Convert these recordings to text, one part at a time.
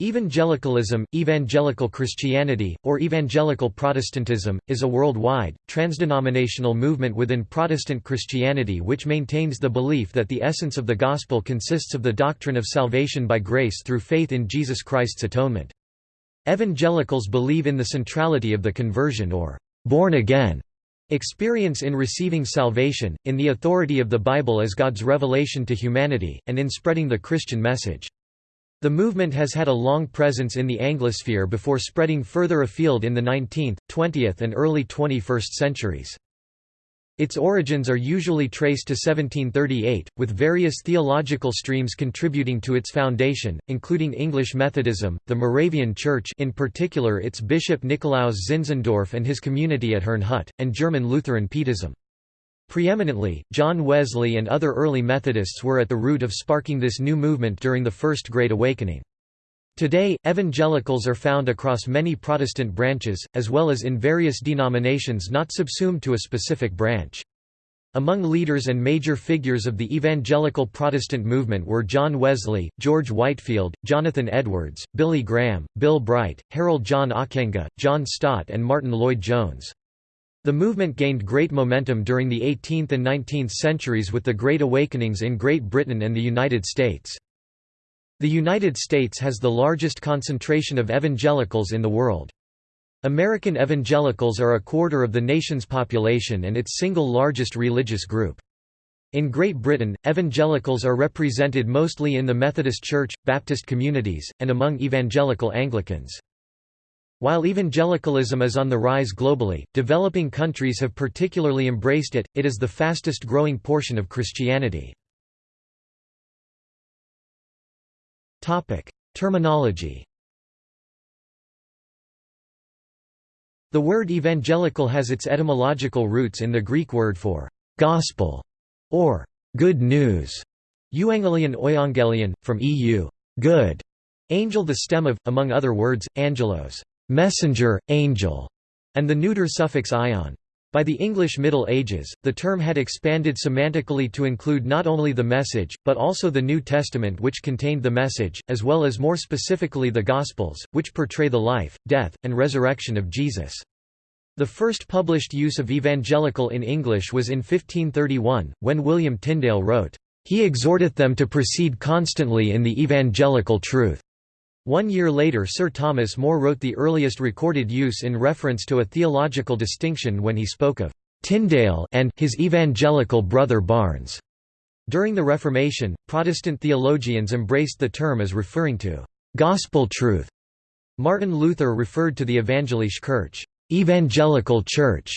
Evangelicalism, evangelical Christianity, or evangelical Protestantism, is a worldwide, transdenominational movement within Protestant Christianity which maintains the belief that the essence of the Gospel consists of the doctrine of salvation by grace through faith in Jesus Christ's atonement. Evangelicals believe in the centrality of the conversion or born again experience in receiving salvation, in the authority of the Bible as God's revelation to humanity, and in spreading the Christian message. The movement has had a long presence in the Anglosphere before spreading further afield in the 19th, 20th and early 21st centuries. Its origins are usually traced to 1738, with various theological streams contributing to its foundation, including English Methodism, the Moravian Church in particular its bishop Nikolaus Zinzendorf and his community at Herrnhut, and German Lutheran Pietism. Preeminently, John Wesley and other early Methodists were at the root of sparking this new movement during the First Great Awakening. Today, evangelicals are found across many Protestant branches, as well as in various denominations not subsumed to a specific branch. Among leaders and major figures of the evangelical Protestant movement were John Wesley, George Whitefield, Jonathan Edwards, Billy Graham, Bill Bright, Harold John Ockenga, John Stott and Martyn Lloyd-Jones. The movement gained great momentum during the 18th and 19th centuries with the Great Awakenings in Great Britain and the United States. The United States has the largest concentration of evangelicals in the world. American evangelicals are a quarter of the nation's population and its single largest religious group. In Great Britain, evangelicals are represented mostly in the Methodist Church, Baptist communities, and among evangelical Anglicans. While evangelicalism is on the rise globally, developing countries have particularly embraced it, it is the fastest growing portion of Christianity. Terminology The word evangelical has its etymological roots in the Greek word for «gospel» or «good news» euangelion oiangelion, from eu good, angel the stem of, among other words, angelos messenger, angel, and the neuter suffix ion. By the English Middle Ages, the term had expanded semantically to include not only the message, but also the New Testament which contained the message, as well as more specifically the Gospels, which portray the life, death, and resurrection of Jesus. The first published use of evangelical in English was in 1531, when William Tyndale wrote, "...he exhorteth them to proceed constantly in the evangelical truth." One year later Sir Thomas More wrote the earliest recorded use in reference to a theological distinction when he spoke of Tyndale and his evangelical brother Barnes. During the Reformation, Protestant theologians embraced the term as referring to gospel truth. Martin Luther referred to the Evangelische Kirche, evangelical church,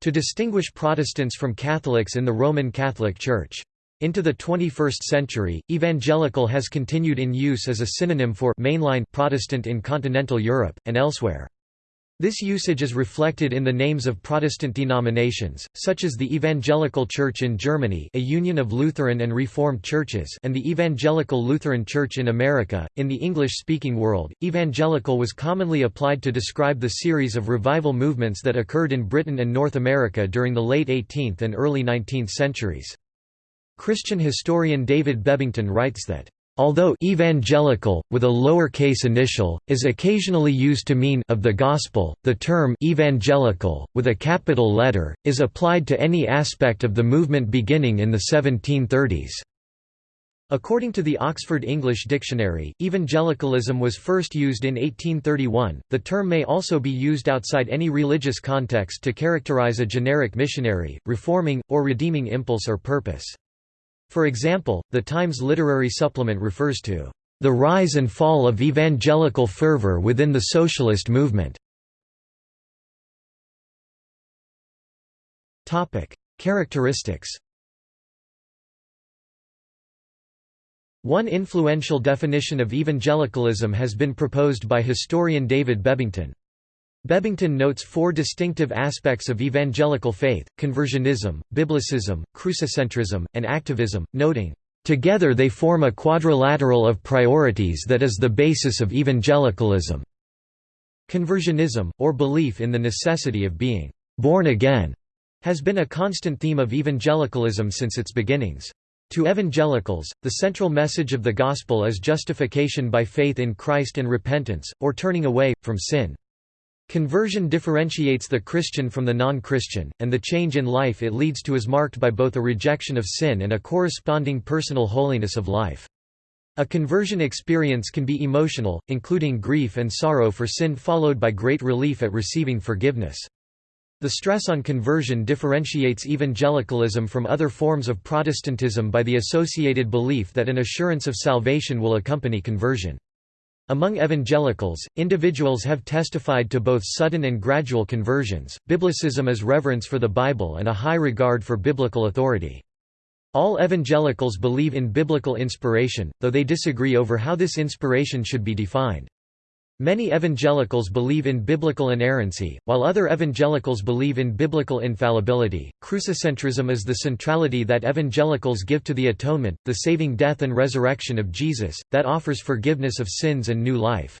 to distinguish Protestants from Catholics in the Roman Catholic Church. Into the 21st century, evangelical has continued in use as a synonym for mainline Protestant in continental Europe, and elsewhere. This usage is reflected in the names of Protestant denominations, such as the Evangelical Church in Germany a union of Lutheran and Reformed churches and the Evangelical Lutheran Church in America. In the English-speaking world, evangelical was commonly applied to describe the series of revival movements that occurred in Britain and North America during the late 18th and early 19th centuries. Christian historian David Bebbington writes that Although evangelical, with a lowercase initial, is occasionally used to mean of the gospel, the term evangelical, with a capital letter, is applied to any aspect of the movement beginning in the 1730s. According to the Oxford English Dictionary, evangelicalism was first used in 1831. The term may also be used outside any religious context to characterize a generic missionary, reforming, or redeeming impulse or purpose. For example, the Times Literary Supplement refers to the rise and fall of evangelical fervor within the socialist movement. Topic: Characteristics One influential definition of evangelicalism has been proposed by historian David Bebbington. Bebbington notes four distinctive aspects of evangelical faith, conversionism, biblicism, crucicentrism, and activism, noting, "...together they form a quadrilateral of priorities that is the basis of evangelicalism." Conversionism, or belief in the necessity of being "...born again," has been a constant theme of evangelicalism since its beginnings. To evangelicals, the central message of the Gospel is justification by faith in Christ and repentance, or turning away, from sin. Conversion differentiates the Christian from the non-Christian, and the change in life it leads to is marked by both a rejection of sin and a corresponding personal holiness of life. A conversion experience can be emotional, including grief and sorrow for sin followed by great relief at receiving forgiveness. The stress on conversion differentiates evangelicalism from other forms of Protestantism by the associated belief that an assurance of salvation will accompany conversion. Among evangelicals, individuals have testified to both sudden and gradual conversions. Biblicism is reverence for the Bible and a high regard for biblical authority. All evangelicals believe in biblical inspiration, though they disagree over how this inspiration should be defined. Many evangelicals believe in biblical inerrancy, while other evangelicals believe in biblical infallibility. Crucicentrism is the centrality that evangelicals give to the atonement, the saving death and resurrection of Jesus, that offers forgiveness of sins and new life.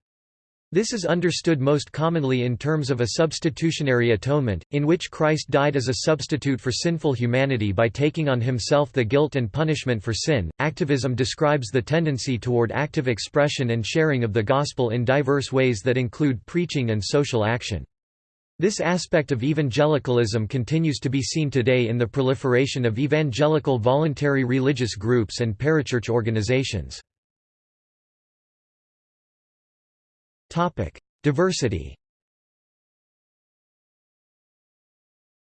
This is understood most commonly in terms of a substitutionary atonement, in which Christ died as a substitute for sinful humanity by taking on himself the guilt and punishment for sin. Activism describes the tendency toward active expression and sharing of the gospel in diverse ways that include preaching and social action. This aspect of evangelicalism continues to be seen today in the proliferation of evangelical voluntary religious groups and parachurch organizations. Topic: Diversity.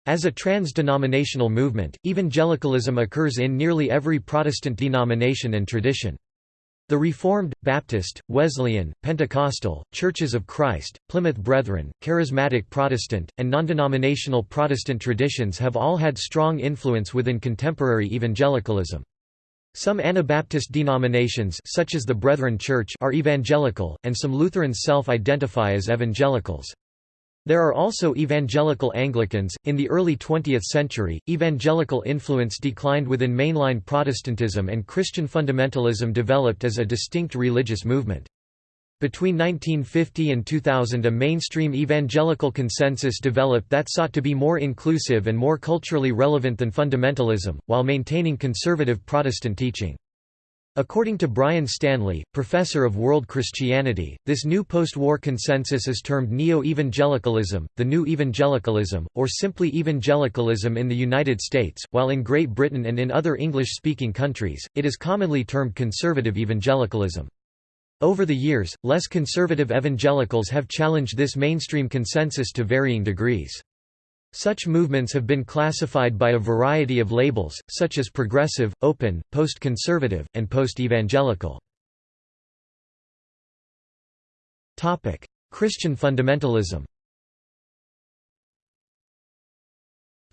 As a trans-denominational movement, evangelicalism occurs in nearly every Protestant denomination and tradition. The Reformed, Baptist, Wesleyan, Pentecostal, Churches of Christ, Plymouth Brethren, Charismatic Protestant, and non-denominational Protestant traditions have all had strong influence within contemporary evangelicalism. Some Anabaptist denominations such as the Brethren Church are evangelical, and some Lutherans self-identify as evangelicals. There are also evangelical Anglicans. In the early 20th century, evangelical influence declined within mainline Protestantism and Christian fundamentalism developed as a distinct religious movement. Between 1950 and 2000 a mainstream evangelical consensus developed that sought to be more inclusive and more culturally relevant than fundamentalism, while maintaining conservative Protestant teaching. According to Brian Stanley, professor of world Christianity, this new post-war consensus is termed neo-evangelicalism, the new evangelicalism, or simply evangelicalism in the United States, while in Great Britain and in other English-speaking countries, it is commonly termed conservative evangelicalism. Over the years, less conservative evangelicals have challenged this mainstream consensus to varying degrees. Such movements have been classified by a variety of labels, such as progressive, open, post-conservative, and post-evangelical. Christian fundamentalism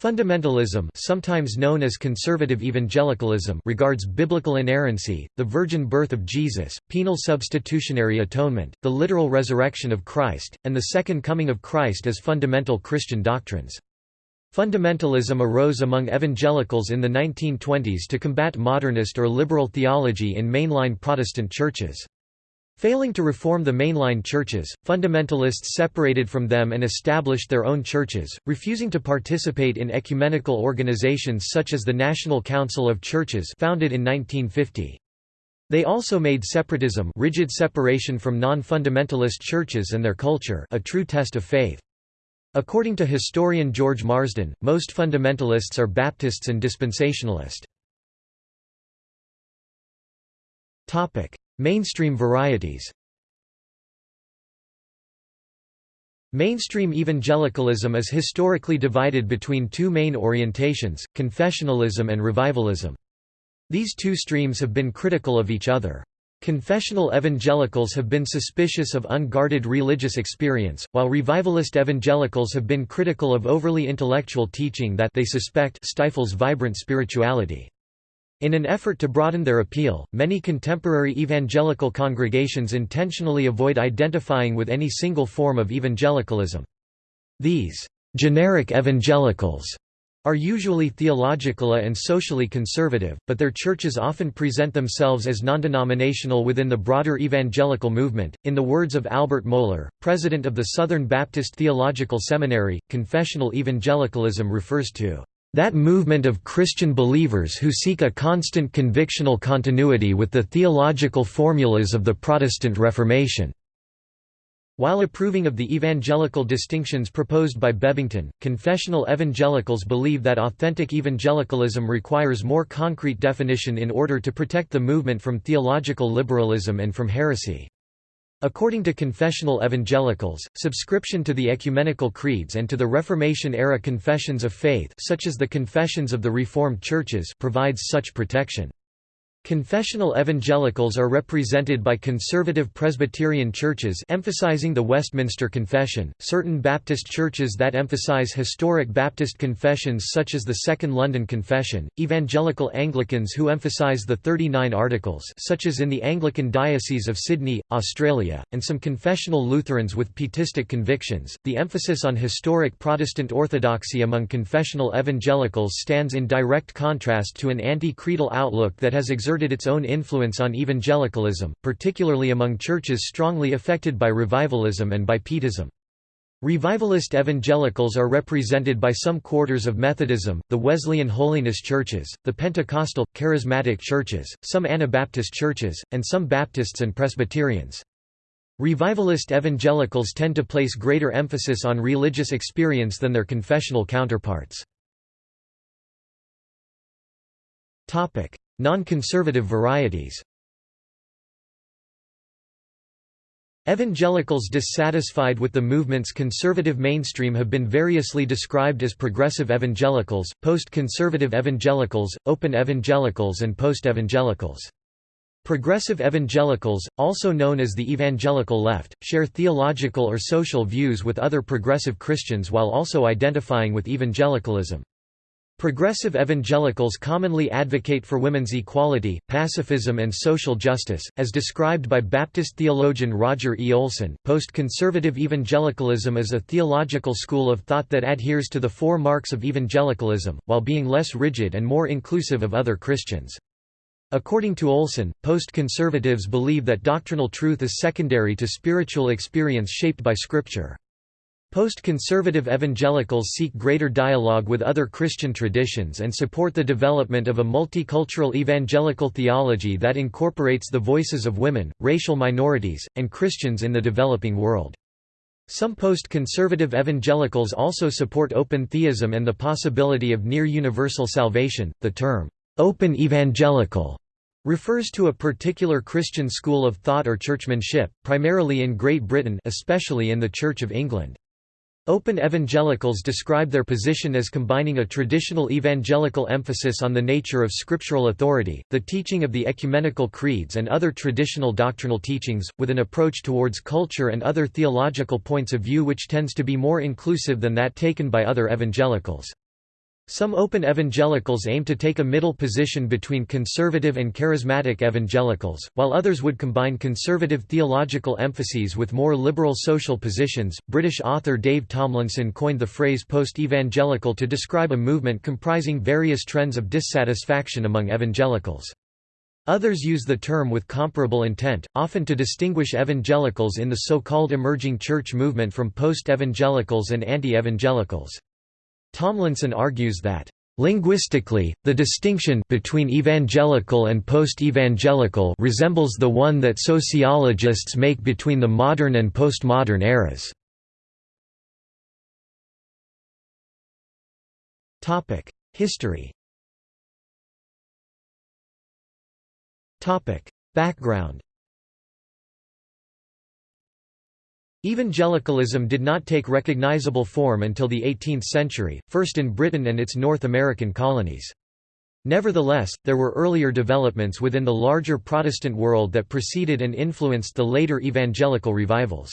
Fundamentalism sometimes known as conservative evangelicalism regards biblical inerrancy, the virgin birth of Jesus, penal substitutionary atonement, the literal resurrection of Christ, and the second coming of Christ as fundamental Christian doctrines. Fundamentalism arose among evangelicals in the 1920s to combat modernist or liberal theology in mainline Protestant churches. Failing to reform the mainline churches, fundamentalists separated from them and established their own churches, refusing to participate in ecumenical organizations such as the National Council of Churches founded in 1950. They also made separatism rigid separation from non-fundamentalist churches and their culture a true test of faith. According to historian George Marsden, most fundamentalists are Baptists and dispensationalist. Mainstream varieties Mainstream evangelicalism is historically divided between two main orientations, confessionalism and revivalism. These two streams have been critical of each other. Confessional evangelicals have been suspicious of unguarded religious experience, while revivalist evangelicals have been critical of overly intellectual teaching that they suspect stifles vibrant spirituality. In an effort to broaden their appeal, many contemporary evangelical congregations intentionally avoid identifying with any single form of evangelicalism. These generic evangelicals are usually theological and socially conservative, but their churches often present themselves as non-denominational within the broader evangelical movement. In the words of Albert Mohler, president of the Southern Baptist Theological Seminary, confessional evangelicalism refers to that movement of Christian believers who seek a constant convictional continuity with the theological formulas of the Protestant Reformation." While approving of the evangelical distinctions proposed by Bebbington, confessional evangelicals believe that authentic evangelicalism requires more concrete definition in order to protect the movement from theological liberalism and from heresy. According to confessional evangelicals, subscription to the ecumenical creeds and to the Reformation-era confessions of faith such as the Confessions of the Reformed Churches provides such protection. Confessional evangelicals are represented by conservative Presbyterian churches emphasizing the Westminster Confession, certain Baptist churches that emphasize historic Baptist confessions such as the Second London Confession, evangelical Anglicans who emphasize the 39 Articles such as in the Anglican Diocese of Sydney, Australia, and some confessional Lutherans with pietistic convictions. The emphasis on historic Protestant orthodoxy among confessional evangelicals stands in direct contrast to an anti-creedal outlook that has exerted exerted its own influence on evangelicalism, particularly among churches strongly affected by revivalism and by Pietism. Revivalist evangelicals are represented by some quarters of Methodism, the Wesleyan Holiness churches, the Pentecostal, Charismatic churches, some Anabaptist churches, and some Baptists and Presbyterians. Revivalist evangelicals tend to place greater emphasis on religious experience than their confessional counterparts. Non-conservative varieties Evangelicals dissatisfied with the movement's conservative mainstream have been variously described as progressive evangelicals, post-conservative evangelicals, open evangelicals and post-evangelicals. Progressive evangelicals, also known as the evangelical left, share theological or social views with other progressive Christians while also identifying with evangelicalism. Progressive evangelicals commonly advocate for women's equality, pacifism, and social justice, as described by Baptist theologian Roger E. Olson. Post conservative evangelicalism is a theological school of thought that adheres to the four marks of evangelicalism, while being less rigid and more inclusive of other Christians. According to Olson, post-conservatives believe that doctrinal truth is secondary to spiritual experience shaped by Scripture. Post-conservative evangelicals seek greater dialogue with other Christian traditions and support the development of a multicultural evangelical theology that incorporates the voices of women, racial minorities, and Christians in the developing world. Some post-conservative evangelicals also support open theism and the possibility of near-universal salvation. The term, open evangelical refers to a particular Christian school of thought or churchmanship, primarily in Great Britain especially in the Church of England. Open evangelicals describe their position as combining a traditional evangelical emphasis on the nature of scriptural authority, the teaching of the ecumenical creeds and other traditional doctrinal teachings, with an approach towards culture and other theological points of view which tends to be more inclusive than that taken by other evangelicals. Some open evangelicals aim to take a middle position between conservative and charismatic evangelicals, while others would combine conservative theological emphases with more liberal social positions. British author Dave Tomlinson coined the phrase post evangelical to describe a movement comprising various trends of dissatisfaction among evangelicals. Others use the term with comparable intent, often to distinguish evangelicals in the so called emerging church movement from post evangelicals and anti evangelicals. Tomlinson argues that Linguistically, the distinction between evangelical and post-evangelical resembles the one that sociologists make between the modern and postmodern eras. History Background Evangelicalism did not take recognizable form until the 18th century, first in Britain and its North American colonies. Nevertheless, there were earlier developments within the larger Protestant world that preceded and influenced the later evangelical revivals.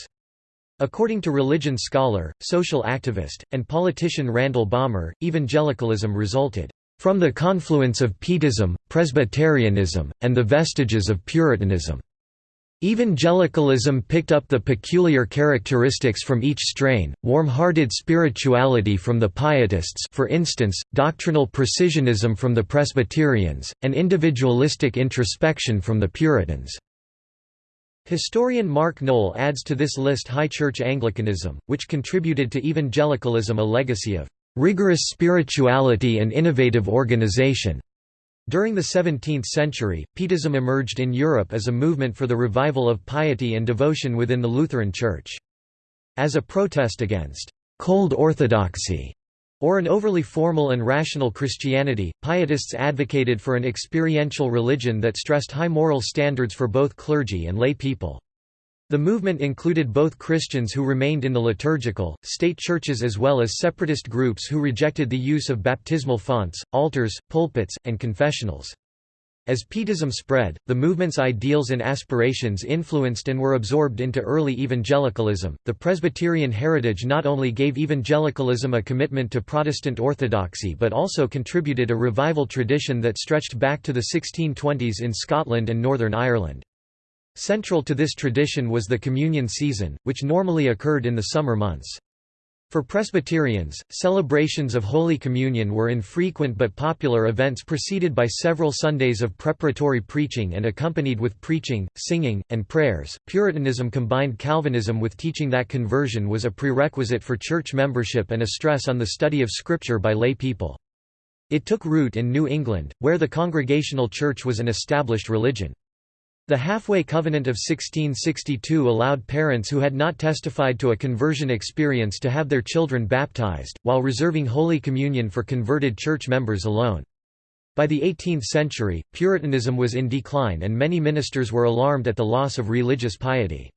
According to religion scholar, social activist, and politician Randall Balmer, evangelicalism resulted from the confluence of Pietism, Presbyterianism, and the vestiges of Puritanism. Evangelicalism picked up the peculiar characteristics from each strain, warm-hearted spirituality from the Pietists for instance, doctrinal precisionism from the Presbyterians, and individualistic introspection from the Puritans. Historian Mark Noll adds to this list High Church Anglicanism, which contributed to evangelicalism a legacy of rigorous spirituality and innovative organization. During the 17th century, Pietism emerged in Europe as a movement for the revival of piety and devotion within the Lutheran Church. As a protest against «cold orthodoxy» or an overly formal and rational Christianity, Pietists advocated for an experiential religion that stressed high moral standards for both clergy and lay people. The movement included both Christians who remained in the liturgical, state churches as well as separatist groups who rejected the use of baptismal fonts, altars, pulpits, and confessionals. As Pietism spread, the movement's ideals and aspirations influenced and were absorbed into early evangelicalism. The Presbyterian heritage not only gave evangelicalism a commitment to Protestant orthodoxy but also contributed a revival tradition that stretched back to the 1620s in Scotland and Northern Ireland. Central to this tradition was the communion season, which normally occurred in the summer months. For Presbyterians, celebrations of Holy Communion were infrequent but popular events preceded by several Sundays of preparatory preaching and accompanied with preaching, singing, and prayers. Puritanism combined Calvinism with teaching that conversion was a prerequisite for church membership and a stress on the study of Scripture by lay people. It took root in New England, where the Congregational Church was an established religion. The Halfway Covenant of 1662 allowed parents who had not testified to a conversion experience to have their children baptized, while reserving Holy Communion for converted church members alone. By the 18th century, Puritanism was in decline and many ministers were alarmed at the loss of religious piety.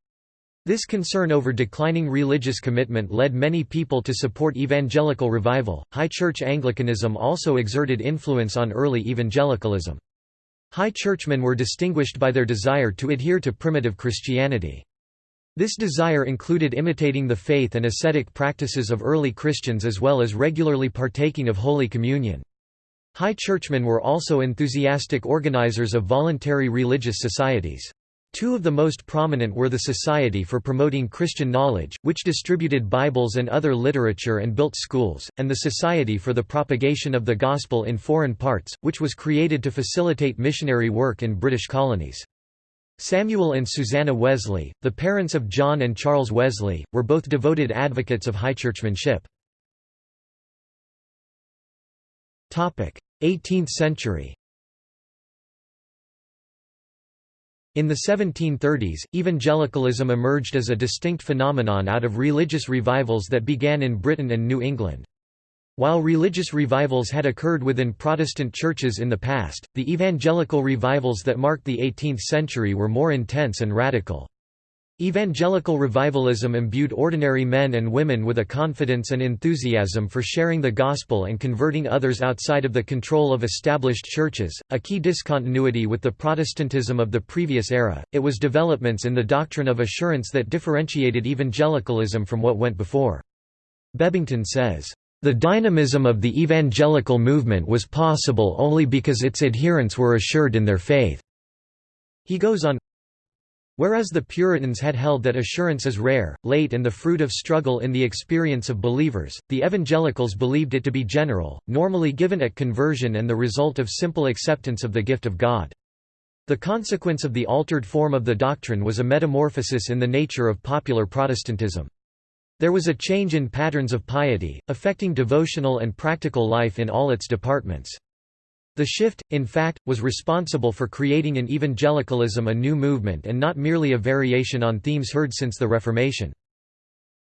This concern over declining religious commitment led many people to support evangelical revival. High Church Anglicanism also exerted influence on early evangelicalism. High churchmen were distinguished by their desire to adhere to primitive Christianity. This desire included imitating the faith and ascetic practices of early Christians as well as regularly partaking of Holy Communion. High churchmen were also enthusiastic organizers of voluntary religious societies. Two of the most prominent were the Society for Promoting Christian Knowledge, which distributed Bibles and other literature and built schools, and the Society for the Propagation of the Gospel in Foreign Parts, which was created to facilitate missionary work in British colonies. Samuel and Susanna Wesley, the parents of John and Charles Wesley, were both devoted advocates of high churchmanship. 18th century In the 1730s, evangelicalism emerged as a distinct phenomenon out of religious revivals that began in Britain and New England. While religious revivals had occurred within Protestant churches in the past, the evangelical revivals that marked the 18th century were more intense and radical. Evangelical revivalism imbued ordinary men and women with a confidence and enthusiasm for sharing the gospel and converting others outside of the control of established churches, a key discontinuity with the Protestantism of the previous era. It was developments in the doctrine of assurance that differentiated evangelicalism from what went before. Bebbington says, The dynamism of the evangelical movement was possible only because its adherents were assured in their faith. He goes on, Whereas the Puritans had held that assurance is rare, late and the fruit of struggle in the experience of believers, the evangelicals believed it to be general, normally given at conversion and the result of simple acceptance of the gift of God. The consequence of the altered form of the doctrine was a metamorphosis in the nature of popular Protestantism. There was a change in patterns of piety, affecting devotional and practical life in all its departments. The shift, in fact, was responsible for creating in evangelicalism a new movement and not merely a variation on themes heard since the Reformation.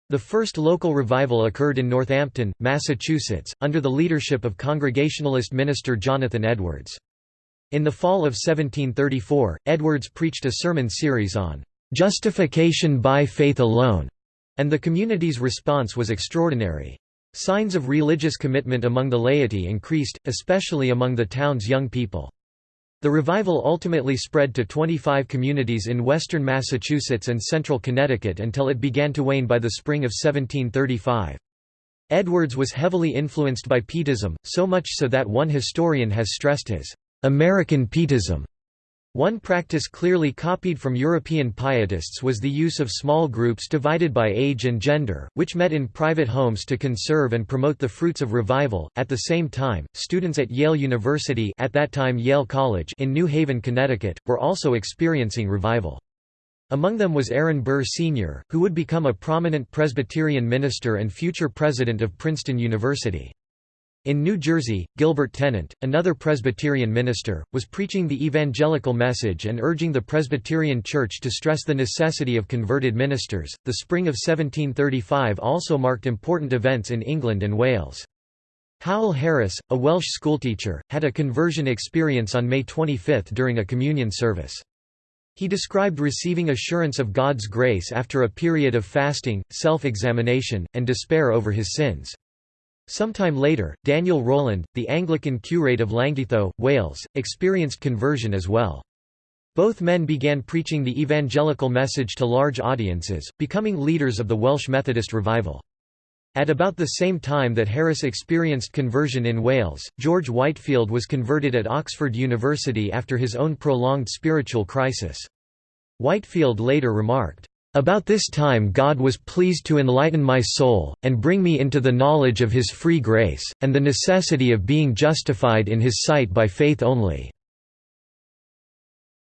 The first local revival occurred in Northampton, Massachusetts, under the leadership of Congregationalist minister Jonathan Edwards. In the fall of 1734, Edwards preached a sermon series on "'Justification by Faith Alone", and the community's response was extraordinary. Signs of religious commitment among the laity increased, especially among the town's young people. The revival ultimately spread to 25 communities in western Massachusetts and central Connecticut until it began to wane by the spring of 1735. Edwards was heavily influenced by Pietism, so much so that one historian has stressed his American Pietism one practice clearly copied from European pietists was the use of small groups divided by age and gender, which met in private homes to conserve and promote the fruits of revival. At the same time, students at Yale University, at that time Yale College in New Haven, Connecticut, were also experiencing revival. Among them was Aaron Burr Sr., who would become a prominent Presbyterian minister and future president of Princeton University. In New Jersey, Gilbert Tennent, another Presbyterian minister, was preaching the evangelical message and urging the Presbyterian Church to stress the necessity of converted ministers. The spring of 1735 also marked important events in England and Wales. Howell Harris, a Welsh schoolteacher, had a conversion experience on May 25 during a communion service. He described receiving assurance of God's grace after a period of fasting, self-examination, and despair over his sins. Sometime later, Daniel Rowland, the Anglican curate of Llangeitho, Wales, experienced conversion as well. Both men began preaching the evangelical message to large audiences, becoming leaders of the Welsh Methodist revival. At about the same time that Harris experienced conversion in Wales, George Whitefield was converted at Oxford University after his own prolonged spiritual crisis. Whitefield later remarked, about this time God was pleased to enlighten my soul, and bring me into the knowledge of his free grace, and the necessity of being justified in his sight by faith only."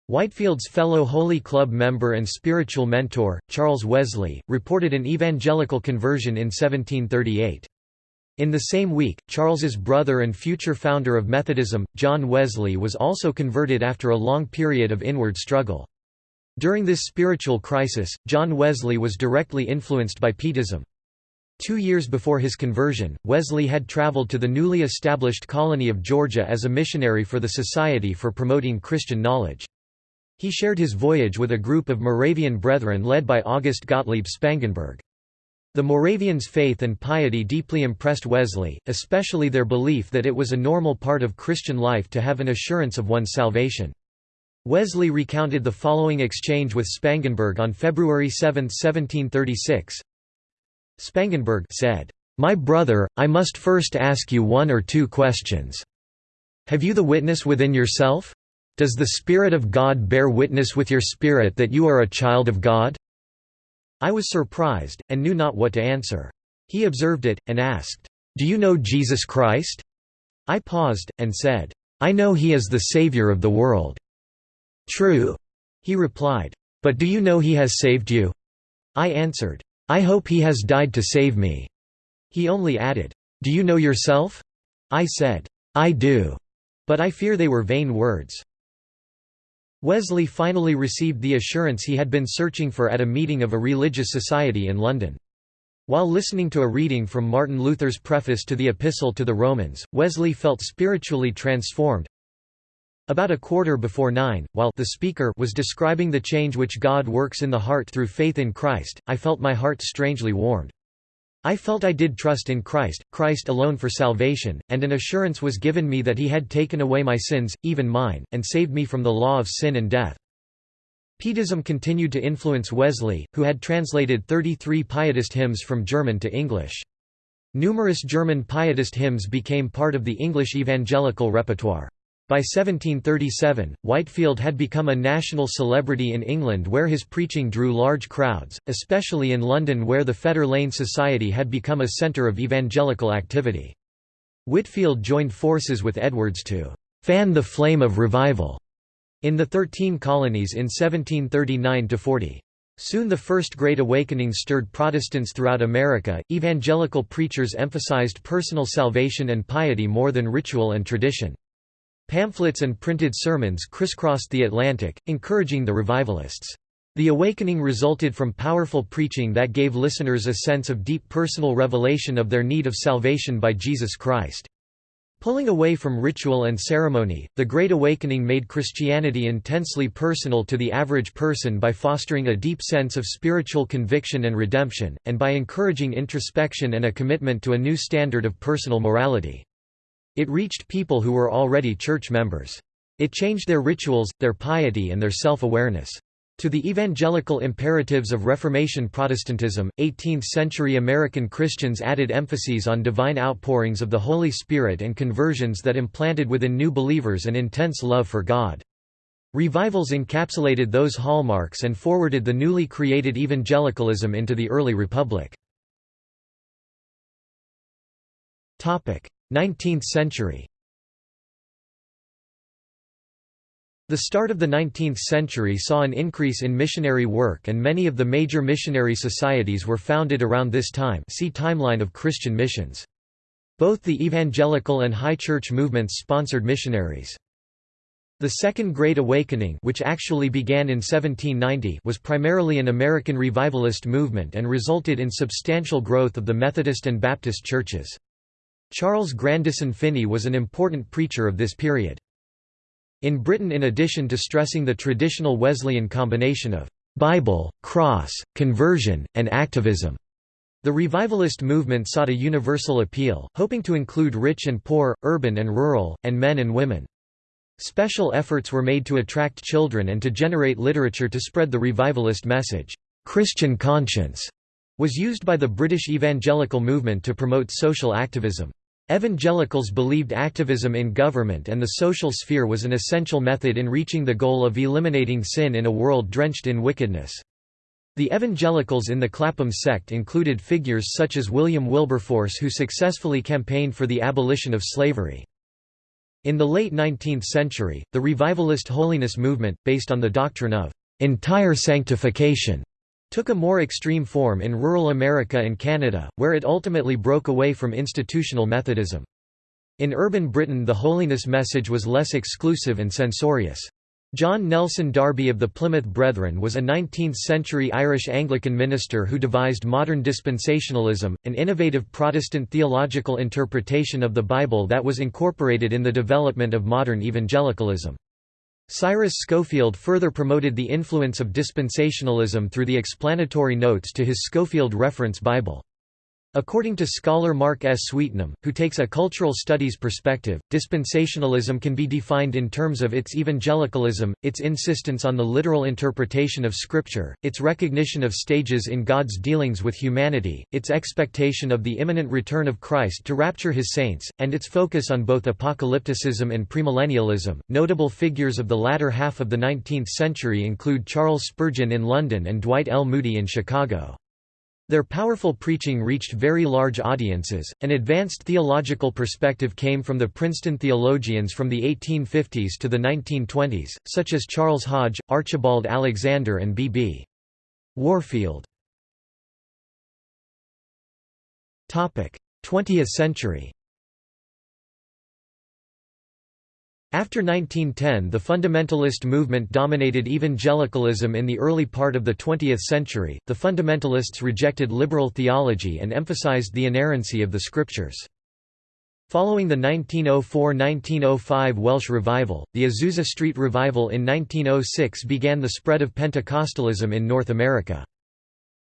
Whitefield's fellow Holy Club member and spiritual mentor, Charles Wesley, reported an evangelical conversion in 1738. In the same week, Charles's brother and future founder of Methodism, John Wesley was also converted after a long period of inward struggle. During this spiritual crisis, John Wesley was directly influenced by Pietism. Two years before his conversion, Wesley had traveled to the newly established colony of Georgia as a missionary for the Society for Promoting Christian Knowledge. He shared his voyage with a group of Moravian brethren led by August Gottlieb Spangenberg. The Moravians' faith and piety deeply impressed Wesley, especially their belief that it was a normal part of Christian life to have an assurance of one's salvation. Wesley recounted the following exchange with Spangenberg on February 7, 1736. Spangenberg said, "'My brother, I must first ask you one or two questions. Have you the witness within yourself? Does the Spirit of God bear witness with your spirit that you are a child of God?' I was surprised, and knew not what to answer. He observed it, and asked, "'Do you know Jesus Christ?' I paused, and said, "'I know he is the Savior of the world.' True, he replied. But do you know he has saved you? I answered, I hope he has died to save me. He only added, Do you know yourself? I said, I do, but I fear they were vain words. Wesley finally received the assurance he had been searching for at a meeting of a religious society in London. While listening to a reading from Martin Luther's preface to the Epistle to the Romans, Wesley felt spiritually transformed, about a quarter before nine, while the speaker was describing the change which God works in the heart through faith in Christ, I felt my heart strangely warmed. I felt I did trust in Christ, Christ alone for salvation, and an assurance was given me that he had taken away my sins, even mine, and saved me from the law of sin and death. Pietism continued to influence Wesley, who had translated 33 Pietist hymns from German to English. Numerous German Pietist hymns became part of the English evangelical repertoire. By 1737, Whitefield had become a national celebrity in England where his preaching drew large crowds, especially in London where the Fetter Lane Society had become a centre of evangelical activity. Whitefield joined forces with Edwards to «fan the flame of revival» in the Thirteen Colonies in 1739–40. Soon the First Great Awakening stirred Protestants throughout America. Evangelical preachers emphasized personal salvation and piety more than ritual and tradition. Pamphlets and printed sermons crisscrossed the Atlantic, encouraging the revivalists. The awakening resulted from powerful preaching that gave listeners a sense of deep personal revelation of their need of salvation by Jesus Christ. Pulling away from ritual and ceremony, the Great Awakening made Christianity intensely personal to the average person by fostering a deep sense of spiritual conviction and redemption, and by encouraging introspection and a commitment to a new standard of personal morality. It reached people who were already church members. It changed their rituals, their piety and their self-awareness. To the evangelical imperatives of Reformation Protestantism, 18th-century American Christians added emphases on divine outpourings of the Holy Spirit and conversions that implanted within new believers an intense love for God. Revivals encapsulated those hallmarks and forwarded the newly created evangelicalism into the early republic. 19th century The start of the 19th century saw an increase in missionary work and many of the major missionary societies were founded around this time see Timeline of Christian missions. Both the evangelical and high church movements sponsored missionaries. The Second Great Awakening which actually began in 1790 was primarily an American revivalist movement and resulted in substantial growth of the Methodist and Baptist churches. Charles Grandison Finney was an important preacher of this period. In Britain in addition to stressing the traditional Wesleyan combination of «Bible, cross, conversion, and activism», the revivalist movement sought a universal appeal, hoping to include rich and poor, urban and rural, and men and women. Special efforts were made to attract children and to generate literature to spread the revivalist message. Christian conscience was used by the British evangelical movement to promote social activism. Evangelicals believed activism in government and the social sphere was an essential method in reaching the goal of eliminating sin in a world drenched in wickedness. The evangelicals in the Clapham sect included figures such as William Wilberforce who successfully campaigned for the abolition of slavery. In the late 19th century, the revivalist holiness movement, based on the doctrine of entire sanctification, took a more extreme form in rural America and Canada, where it ultimately broke away from institutional Methodism. In urban Britain the holiness message was less exclusive and censorious. John Nelson Darby of the Plymouth Brethren was a 19th-century Irish Anglican minister who devised modern dispensationalism, an innovative Protestant theological interpretation of the Bible that was incorporated in the development of modern evangelicalism. Cyrus Scofield further promoted the influence of dispensationalism through the explanatory notes to his Scofield Reference Bible. According to scholar Mark S. Sweetnam, who takes a cultural studies perspective, dispensationalism can be defined in terms of its evangelicalism, its insistence on the literal interpretation of Scripture, its recognition of stages in God's dealings with humanity, its expectation of the imminent return of Christ to rapture his saints, and its focus on both apocalypticism and premillennialism. Notable figures of the latter half of the 19th century include Charles Spurgeon in London and Dwight L. Moody in Chicago. Their powerful preaching reached very large audiences. An advanced theological perspective came from the Princeton theologians from the 1850s to the 1920s, such as Charles Hodge, Archibald Alexander, and B.B. Warfield. 20th century After 1910 the fundamentalist movement dominated evangelicalism in the early part of the 20th century, the fundamentalists rejected liberal theology and emphasized the inerrancy of the scriptures. Following the 1904–1905 Welsh Revival, the Azusa Street Revival in 1906 began the spread of Pentecostalism in North America.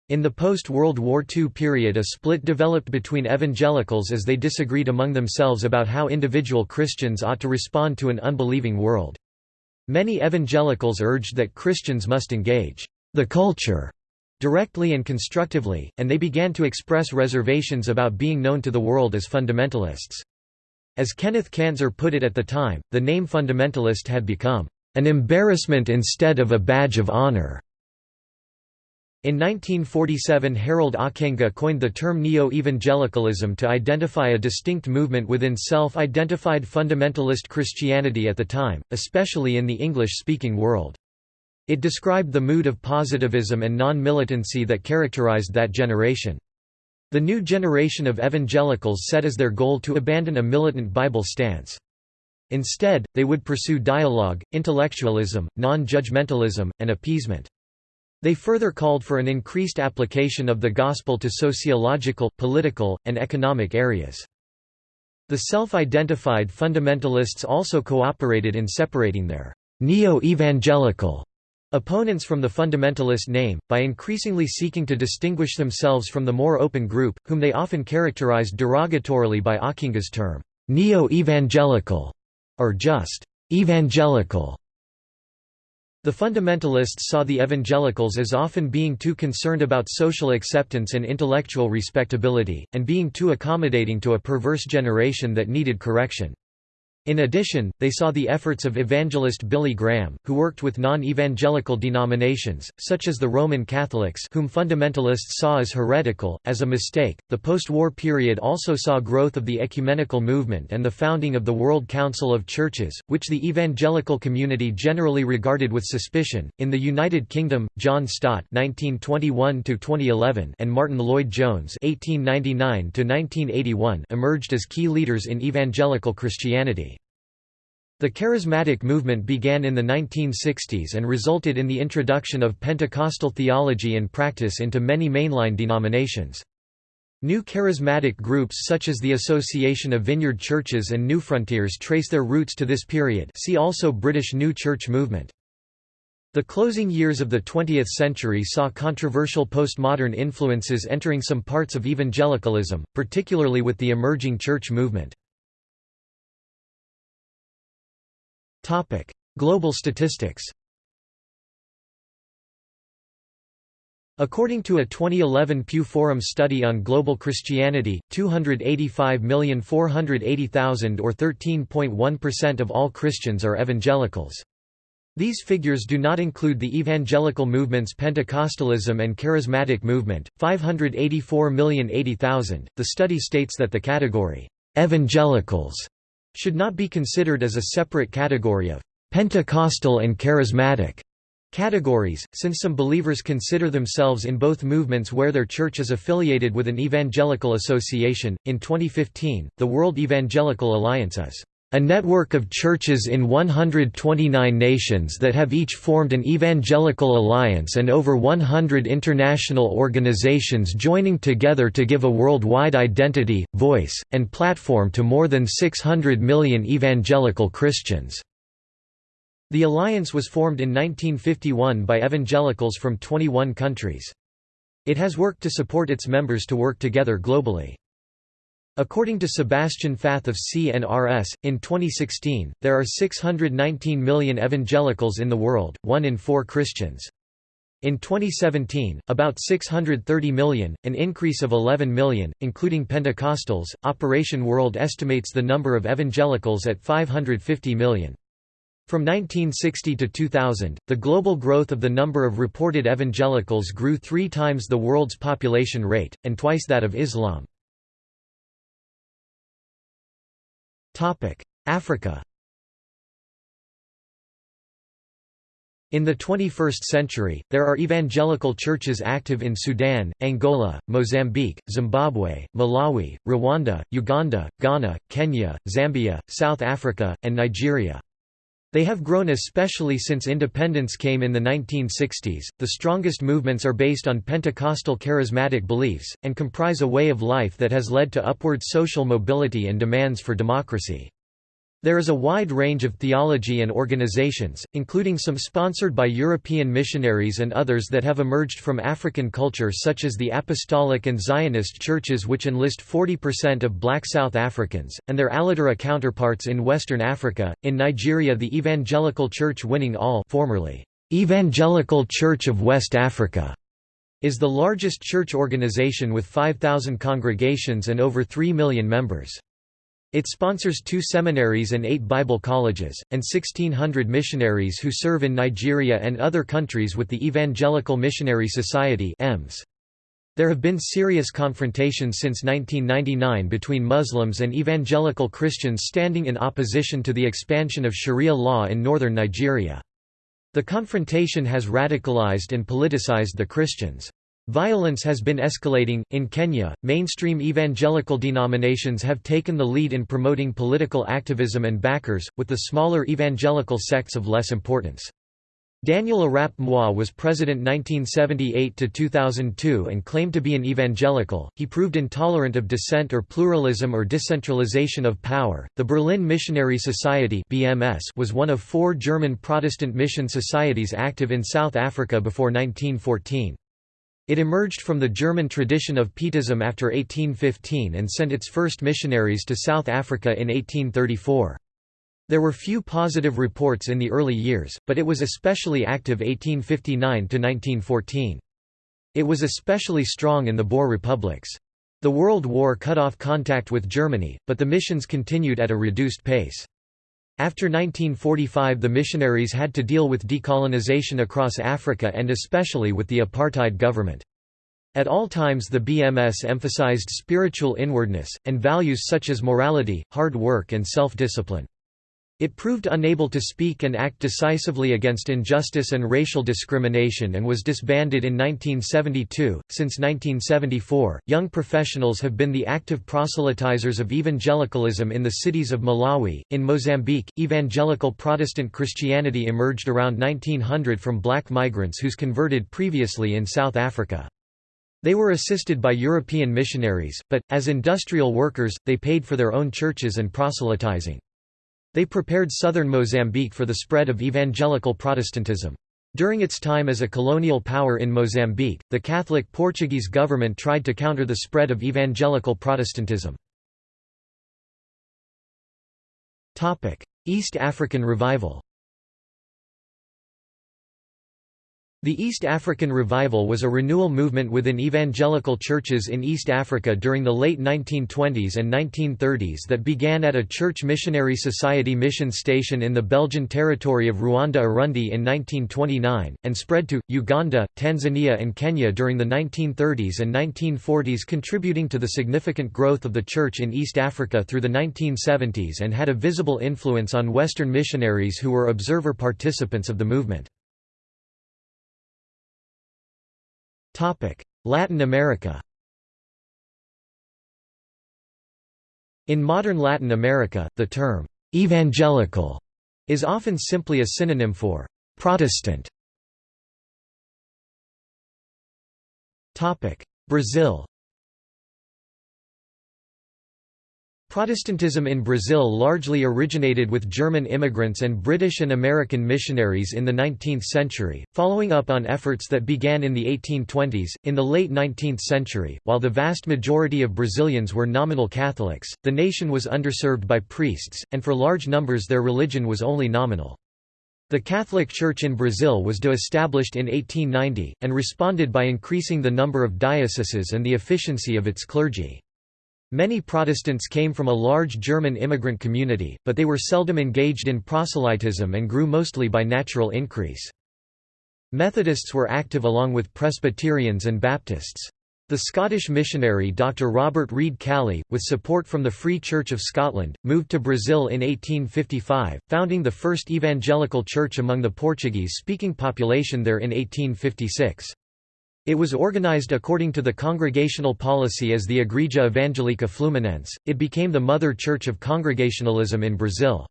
In the post-World War II period a split developed between evangelicals as they disagreed among themselves about how individual Christians ought to respond to an unbelieving world. Many evangelicals urged that Christians must engage the culture directly and constructively, and they began to express reservations about being known to the world as fundamentalists. As Kenneth Kantzer put it at the time, the name fundamentalist had become an embarrassment instead of a badge of honor. In 1947 Harold Ockenga coined the term neo-evangelicalism to identify a distinct movement within self-identified fundamentalist Christianity at the time, especially in the English-speaking world. It described the mood of positivism and non-militancy that characterized that generation. The new generation of evangelicals set as their goal to abandon a militant Bible stance. Instead, they would pursue dialogue, intellectualism, non-judgmentalism, and appeasement. They further called for an increased application of the gospel to sociological, political, and economic areas. The self-identified fundamentalists also cooperated in separating their neo-evangelical opponents from the fundamentalist name, by increasingly seeking to distinguish themselves from the more open group, whom they often characterized derogatorily by Ockenga's term, neo-evangelical, or just evangelical. The fundamentalists saw the evangelicals as often being too concerned about social acceptance and intellectual respectability, and being too accommodating to a perverse generation that needed correction. In addition, they saw the efforts of evangelist Billy Graham, who worked with non-evangelical denominations, such as the Roman Catholics whom fundamentalists saw as heretical, as a mistake. The post-war period also saw growth of the ecumenical movement and the founding of the World Council of Churches, which the evangelical community generally regarded with suspicion. In the United Kingdom, John Stott (1921–2011) and Martyn Lloyd-Jones (1899–1981) emerged as key leaders in evangelical Christianity. The charismatic movement began in the 1960s and resulted in the introduction of Pentecostal theology and practice into many mainline denominations. New charismatic groups such as the Association of Vineyard Churches and New Frontiers trace their roots to this period see also British New Church movement. The closing years of the 20th century saw controversial postmodern influences entering some parts of evangelicalism, particularly with the emerging church movement. Global statistics. According to a 2011 Pew Forum study on global Christianity, 285,480,000 or 13.1% of all Christians are evangelicals. These figures do not include the evangelical movements Pentecostalism and Charismatic movement, 584,080,000. The study states that the category, evangelicals, should not be considered as a separate category of Pentecostal and charismatic categories, since some believers consider themselves in both movements where their church is affiliated with an evangelical association. In 2015, the World Evangelical Alliance is a network of churches in 129 nations that have each formed an evangelical alliance and over 100 international organizations joining together to give a worldwide identity, voice, and platform to more than 600 million evangelical Christians. The alliance was formed in 1951 by evangelicals from 21 countries. It has worked to support its members to work together globally. According to Sebastian Fath of CNRS, in 2016, there are 619 million evangelicals in the world, one in four Christians. In 2017, about 630 million, an increase of 11 million, including Pentecostals. Operation World estimates the number of evangelicals at 550 million. From 1960 to 2000, the global growth of the number of reported evangelicals grew three times the world's population rate, and twice that of Islam. Africa In the 21st century, there are evangelical churches active in Sudan, Angola, Mozambique, Zimbabwe, Malawi, Rwanda, Uganda, Ghana, Kenya, Zambia, South Africa, and Nigeria. They have grown especially since independence came in the 1960s. The strongest movements are based on Pentecostal charismatic beliefs, and comprise a way of life that has led to upward social mobility and demands for democracy. There is a wide range of theology and organizations, including some sponsored by European missionaries and others that have emerged from African culture such as the Apostolic and Zionist churches which enlist 40% of black South Africans, and their Aladura counterparts in Western Africa. In Nigeria the Evangelical Church Winning All formerly, Evangelical Church of West Africa, is the largest church organization with 5,000 congregations and over 3 million members. It sponsors two seminaries and eight Bible colleges, and 1,600 missionaries who serve in Nigeria and other countries with the Evangelical Missionary Society There have been serious confrontations since 1999 between Muslims and evangelical Christians standing in opposition to the expansion of Sharia law in northern Nigeria. The confrontation has radicalized and politicized the Christians. Violence has been escalating. In Kenya, mainstream evangelical denominations have taken the lead in promoting political activism and backers, with the smaller evangelical sects of less importance. Daniel Arap Moi was president 1978 to 2002 and claimed to be an evangelical. He proved intolerant of dissent or pluralism or decentralization of power. The Berlin Missionary Society (BMS) was one of four German Protestant mission societies active in South Africa before 1914. It emerged from the German tradition of Pietism after 1815 and sent its first missionaries to South Africa in 1834. There were few positive reports in the early years, but it was especially active 1859–1914. It was especially strong in the Boer republics. The World War cut off contact with Germany, but the missions continued at a reduced pace. After 1945 the missionaries had to deal with decolonization across Africa and especially with the apartheid government. At all times the BMS emphasized spiritual inwardness, and values such as morality, hard work and self-discipline. It proved unable to speak and act decisively against injustice and racial discrimination and was disbanded in 1972. Since 1974, young professionals have been the active proselytizers of evangelicalism in the cities of Malawi. In Mozambique, evangelical Protestant Christianity emerged around 1900 from black migrants whose converted previously in South Africa. They were assisted by European missionaries, but, as industrial workers, they paid for their own churches and proselytizing. They prepared southern Mozambique for the spread of evangelical Protestantism. During its time as a colonial power in Mozambique, the Catholic Portuguese government tried to counter the spread of evangelical Protestantism. East African Revival The East African Revival was a renewal movement within evangelical churches in East Africa during the late 1920s and 1930s that began at a Church Missionary Society mission station in the Belgian territory of Rwanda-Urundi in 1929, and spread to, Uganda, Tanzania and Kenya during the 1930s and 1940s contributing to the significant growth of the Church in East Africa through the 1970s and had a visible influence on Western missionaries who were observer participants of the movement. Latin America In modern Latin America, the term «evangelical» is often simply a synonym for «Protestant». Brazil Protestantism in Brazil largely originated with German immigrants and British and American missionaries in the 19th century, following up on efforts that began in the 1820s. In the late 19th century, while the vast majority of Brazilians were nominal Catholics, the nation was underserved by priests, and for large numbers their religion was only nominal. The Catholic Church in Brazil was de-established in 1890, and responded by increasing the number of dioceses and the efficiency of its clergy. Many Protestants came from a large German immigrant community, but they were seldom engaged in proselytism and grew mostly by natural increase. Methodists were active along with Presbyterians and Baptists. The Scottish missionary Dr. Robert Reid Kalley, with support from the Free Church of Scotland, moved to Brazil in 1855, founding the first evangelical church among the Portuguese-speaking population there in 1856. It was organized according to the congregational policy as the Igreja Evangelica Fluminense. It became the mother church of Congregationalism in Brazil.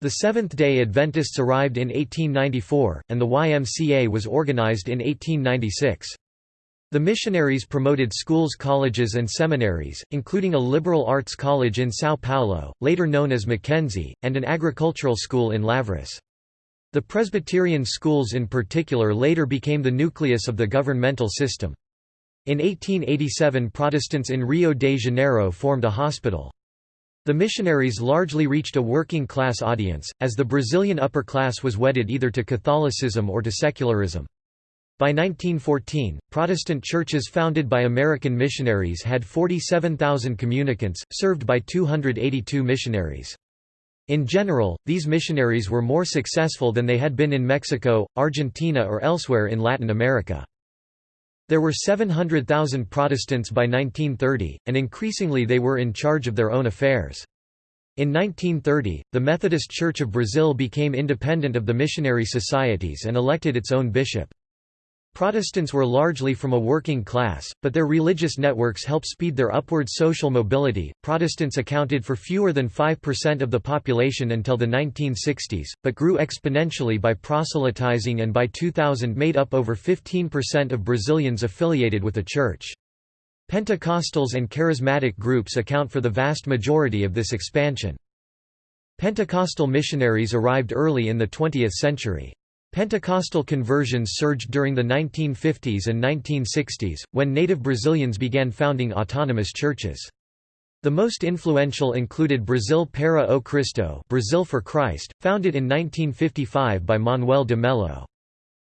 The Seventh-day Adventists arrived in 1894, and the YMCA was organized in 1896. The missionaries promoted schools colleges and seminaries, including a liberal arts college in São Paulo, later known as Mackenzie, and an agricultural school in Lavras. The Presbyterian schools in particular later became the nucleus of the governmental system. In 1887 Protestants in Rio de Janeiro formed a hospital. The missionaries largely reached a working-class audience, as the Brazilian upper class was wedded either to Catholicism or to secularism. By 1914, Protestant churches founded by American missionaries had 47,000 communicants, served by 282 missionaries. In general, these missionaries were more successful than they had been in Mexico, Argentina or elsewhere in Latin America. There were 700,000 Protestants by 1930, and increasingly they were in charge of their own affairs. In 1930, the Methodist Church of Brazil became independent of the missionary societies and elected its own bishop. Protestants were largely from a working class, but their religious networks helped speed their upward social mobility. Protestants accounted for fewer than 5% of the population until the 1960s, but grew exponentially by proselytizing and by 2000 made up over 15% of Brazilians affiliated with a church. Pentecostals and charismatic groups account for the vast majority of this expansion. Pentecostal missionaries arrived early in the 20th century. Pentecostal conversions surged during the 1950s and 1960s, when native Brazilians began founding autonomous churches. The most influential included Brazil para o Cristo Brazil for Christ, founded in 1955 by Manuel de Mello.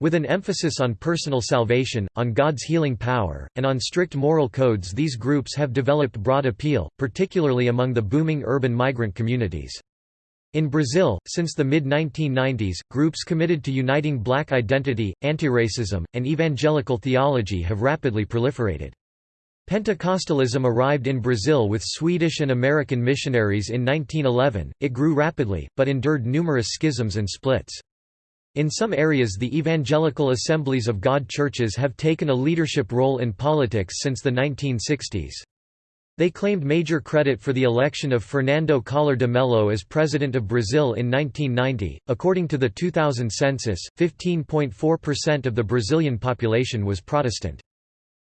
With an emphasis on personal salvation, on God's healing power, and on strict moral codes these groups have developed broad appeal, particularly among the booming urban migrant communities. In Brazil, since the mid-1990s, groups committed to uniting black identity, antiracism, and evangelical theology have rapidly proliferated. Pentecostalism arrived in Brazil with Swedish and American missionaries in 1911, it grew rapidly, but endured numerous schisms and splits. In some areas the Evangelical Assemblies of God churches have taken a leadership role in politics since the 1960s. They claimed major credit for the election of Fernando Collor de Mello as President of Brazil in 1990. According to the 2000 census, 15.4% of the Brazilian population was Protestant.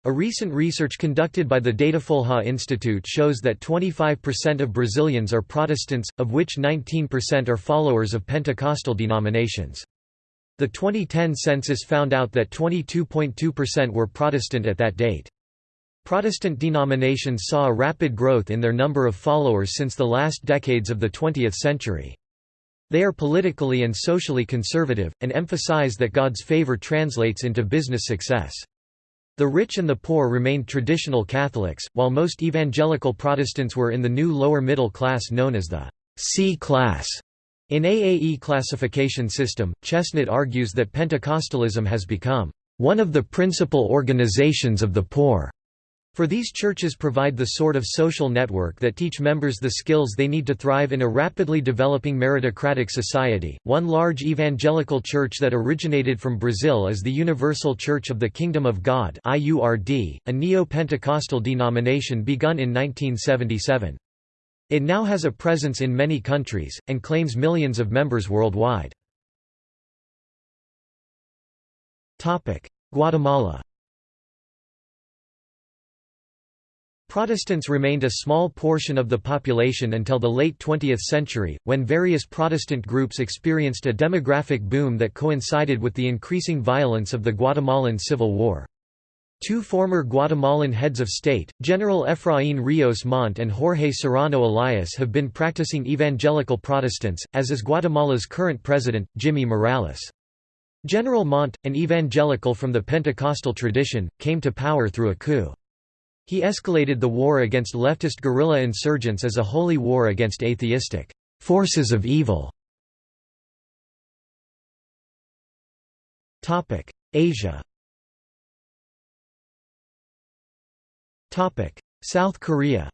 A recent research conducted by the Datafolha Institute shows that 25% of Brazilians are Protestants, of which 19% are followers of Pentecostal denominations. The 2010 census found out that 22.2% were Protestant at that date. Protestant denominations saw a rapid growth in their number of followers since the last decades of the 20th century. They are politically and socially conservative, and emphasize that God's favor translates into business success. The rich and the poor remained traditional Catholics, while most evangelical Protestants were in the new lower middle class known as the C class. In AAE classification system, Chesnut argues that Pentecostalism has become one of the principal organizations of the poor. For these churches provide the sort of social network that teach members the skills they need to thrive in a rapidly developing meritocratic society. One large evangelical church that originated from Brazil is the Universal Church of the Kingdom of God (IURD), a neo-Pentecostal denomination begun in 1977. It now has a presence in many countries and claims millions of members worldwide. Topic: Guatemala Protestants remained a small portion of the population until the late 20th century, when various Protestant groups experienced a demographic boom that coincided with the increasing violence of the Guatemalan Civil War. Two former Guatemalan heads of state, General Efraín Ríos Montt and Jorge Serrano Elias have been practicing evangelical Protestants, as is Guatemala's current president, Jimmy Morales. General Montt, an evangelical from the Pentecostal tradition, came to power through a coup. He escalated the war against leftist guerrilla insurgents as a holy war against atheistic forces of evil. Asia South Korea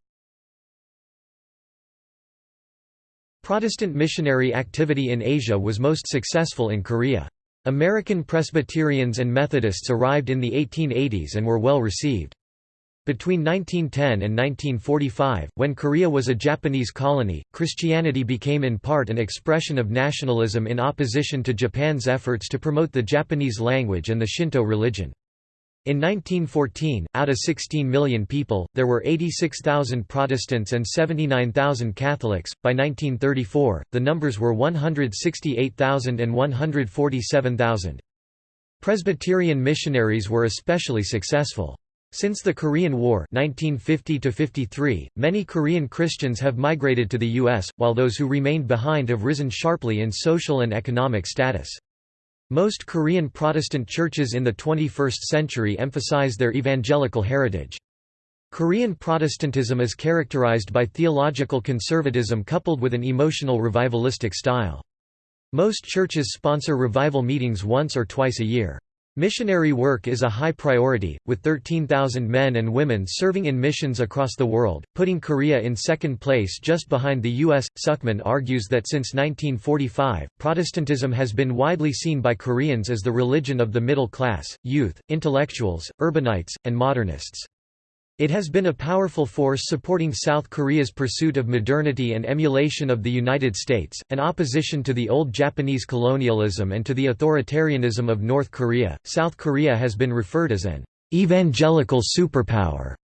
Protestant missionary activity in Asia was most successful in Korea. American Presbyterians and Methodists arrived in the 1880s and were well received. Between 1910 and 1945, when Korea was a Japanese colony, Christianity became in part an expression of nationalism in opposition to Japan's efforts to promote the Japanese language and the Shinto religion. In 1914, out of 16 million people, there were 86,000 Protestants and 79,000 Catholics. By 1934, the numbers were 168,000 and 147,000. Presbyterian missionaries were especially successful. Since the Korean War 1950 many Korean Christians have migrated to the U.S., while those who remained behind have risen sharply in social and economic status. Most Korean Protestant churches in the 21st century emphasize their evangelical heritage. Korean Protestantism is characterized by theological conservatism coupled with an emotional revivalistic style. Most churches sponsor revival meetings once or twice a year. Missionary work is a high priority, with 13,000 men and women serving in missions across the world, putting Korea in second place just behind the U.S. Sukman argues that since 1945, Protestantism has been widely seen by Koreans as the religion of the middle class, youth, intellectuals, urbanites, and modernists. It has been a powerful force supporting South Korea's pursuit of modernity and emulation of the United States, an opposition to the old Japanese colonialism and to the authoritarianism of North Korea. South Korea has been referred as an evangelical superpower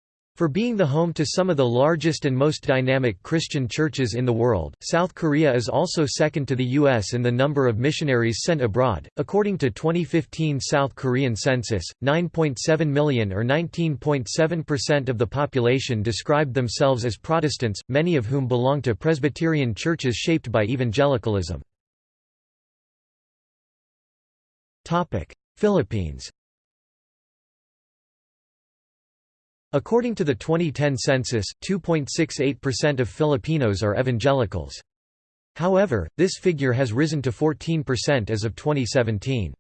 for being the home to some of the largest and most dynamic Christian churches in the world, South Korea is also second to the U.S. in the number of missionaries sent abroad. According to 2015 South Korean census, 9.7 million or 19.7% of the population described themselves as Protestants, many of whom belong to Presbyterian churches shaped by evangelicalism. Philippines According to the 2010 census, 2.68% of Filipinos are evangelicals. However, this figure has risen to 14% as of 2017.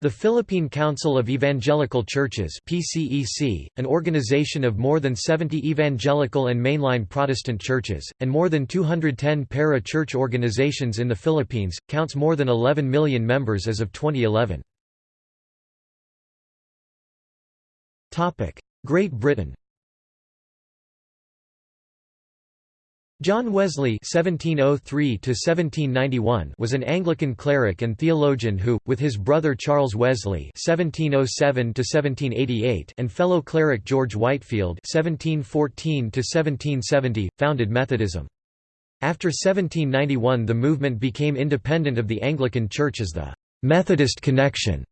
The Philippine Council of Evangelical Churches PCEC, an organization of more than 70 evangelical and mainline Protestant churches, and more than 210 para-church organizations in the Philippines, counts more than 11 million members as of 2011. Great Britain John Wesley (1703–1791) was an Anglican cleric and theologian who, with his brother Charles Wesley (1707–1788) and fellow cleric George Whitefield (1714–1770), founded Methodism. After 1791, the movement became independent of the Anglican Church as the Methodist Connexion.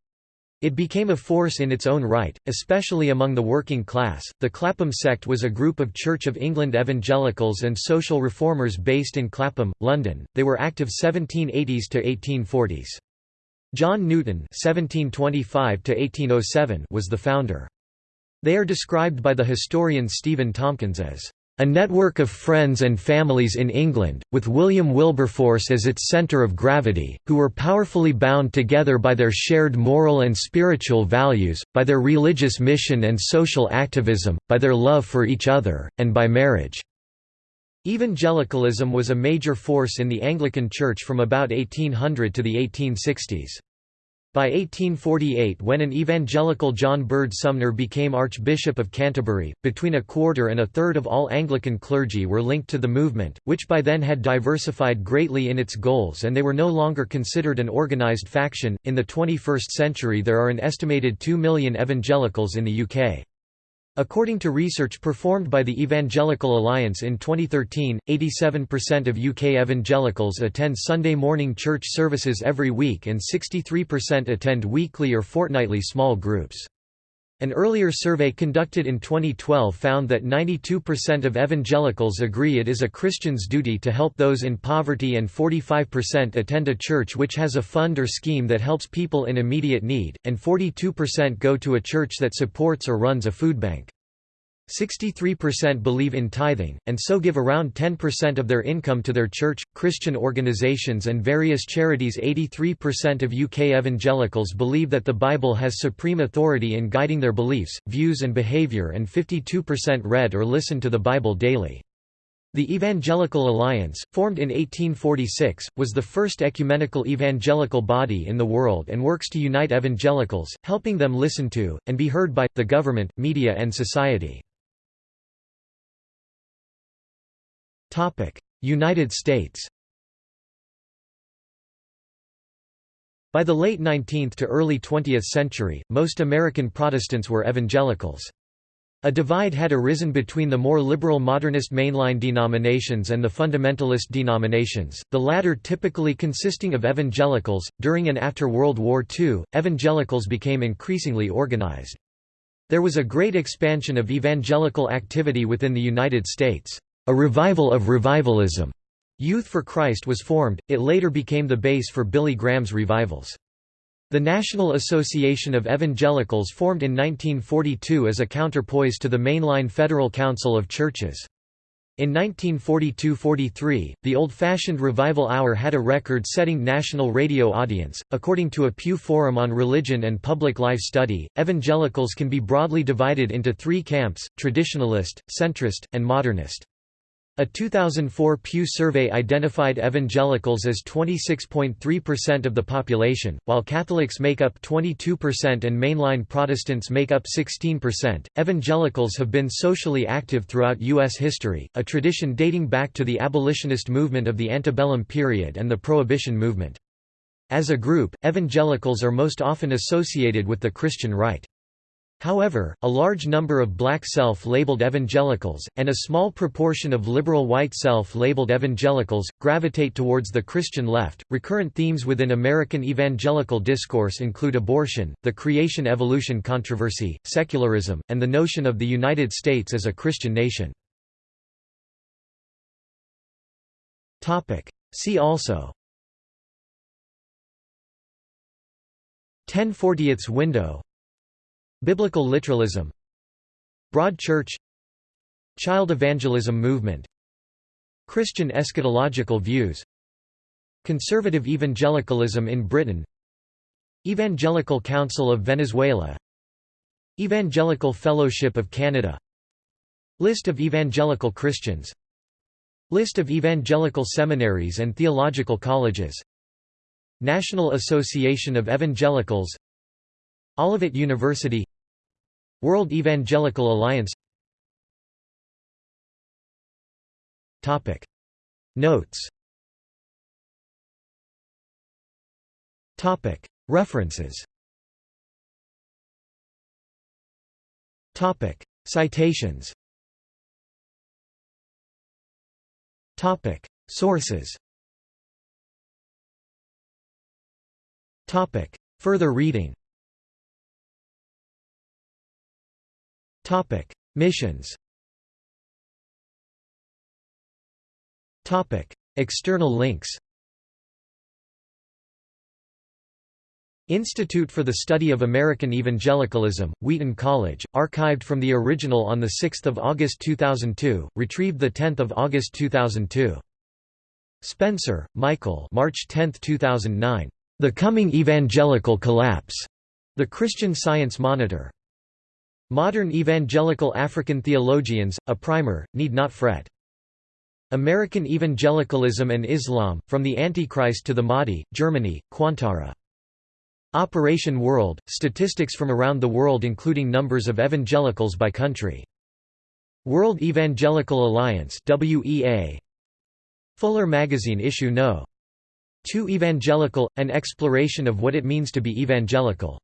It became a force in its own right, especially among the working class. The Clapham sect was a group of Church of England evangelicals and social reformers based in Clapham, London. They were active 1780s to 1840s. John Newton (1725–1807) was the founder. They are described by the historian Stephen Tomkins as a network of friends and families in England, with William Wilberforce as its centre of gravity, who were powerfully bound together by their shared moral and spiritual values, by their religious mission and social activism, by their love for each other, and by marriage." Evangelicalism was a major force in the Anglican Church from about 1800 to the 1860s. By 1848 when an evangelical John Bird Sumner became Archbishop of Canterbury, between a quarter and a third of all Anglican clergy were linked to the movement, which by then had diversified greatly in its goals and they were no longer considered an organized faction. In the 21st century there are an estimated 2 million evangelicals in the UK. According to research performed by the Evangelical Alliance in 2013, 87% of UK evangelicals attend Sunday morning church services every week and 63% attend weekly or fortnightly small groups. An earlier survey conducted in 2012 found that 92% of evangelicals agree it is a Christian's duty to help those in poverty and 45% attend a church which has a fund or scheme that helps people in immediate need, and 42% go to a church that supports or runs a food bank. 63% believe in tithing, and so give around 10% of their income to their church, Christian organizations and various charities 83% of UK evangelicals believe that the Bible has supreme authority in guiding their beliefs, views and behaviour and 52% read or listen to the Bible daily. The Evangelical Alliance, formed in 1846, was the first ecumenical evangelical body in the world and works to unite evangelicals, helping them listen to, and be heard by, the government, media and society. United States By the late 19th to early 20th century, most American Protestants were evangelicals. A divide had arisen between the more liberal modernist mainline denominations and the fundamentalist denominations, the latter typically consisting of evangelicals. During and after World War II, evangelicals became increasingly organized. There was a great expansion of evangelical activity within the United States. A revival of revivalism. Youth for Christ was formed, it later became the base for Billy Graham's revivals. The National Association of Evangelicals formed in 1942 as a counterpoise to the mainline Federal Council of Churches. In 1942–43, the old-fashioned revival hour had a record-setting national radio audience. According to a Pew Forum on Religion and Public Life Study, evangelicals can be broadly divided into three camps: traditionalist, centrist, and modernist. A 2004 Pew survey identified evangelicals as 26.3% of the population, while Catholics make up 22% and mainline Protestants make up 16%. Evangelicals have been socially active throughout U.S. history, a tradition dating back to the abolitionist movement of the antebellum period and the Prohibition movement. As a group, evangelicals are most often associated with the Christian right. However, a large number of black self-labeled evangelicals, and a small proportion of liberal white self-labeled evangelicals, gravitate towards the Christian left. Recurrent themes within American evangelical discourse include abortion, the creation-evolution controversy, secularism, and the notion of the United States as a Christian nation. See also 1040ths window Biblical literalism. Broad Church. Child evangelism movement. Christian eschatological views. Conservative evangelicalism in Britain. Evangelical Council of Venezuela. Evangelical Fellowship of Canada. List of evangelical Christians. List of evangelical seminaries and theological colleges. National Association of Evangelicals Olivet University World Evangelical Alliance. Topic. Notes. Topic. References. Topic. Citations. Topic. Sources. Topic. Further reading Topic Missions Topic External links Institute for the Study of American Evangelicalism, Wheaton College, archived from the original on 6 August 2002, retrieved 10 August 2002. Spencer, Michael March 10, 2009. The Coming Evangelical Collapse. The Christian Science Monitor. Modern Evangelical African Theologians, a primer, need not fret. American Evangelicalism and Islam, From the Antichrist to the Mahdi, Germany, Qantara. Operation World, statistics from around the world including numbers of evangelicals by country. World Evangelical Alliance WEA. Fuller Magazine issue no. 2 Evangelical, an exploration of what it means to be evangelical.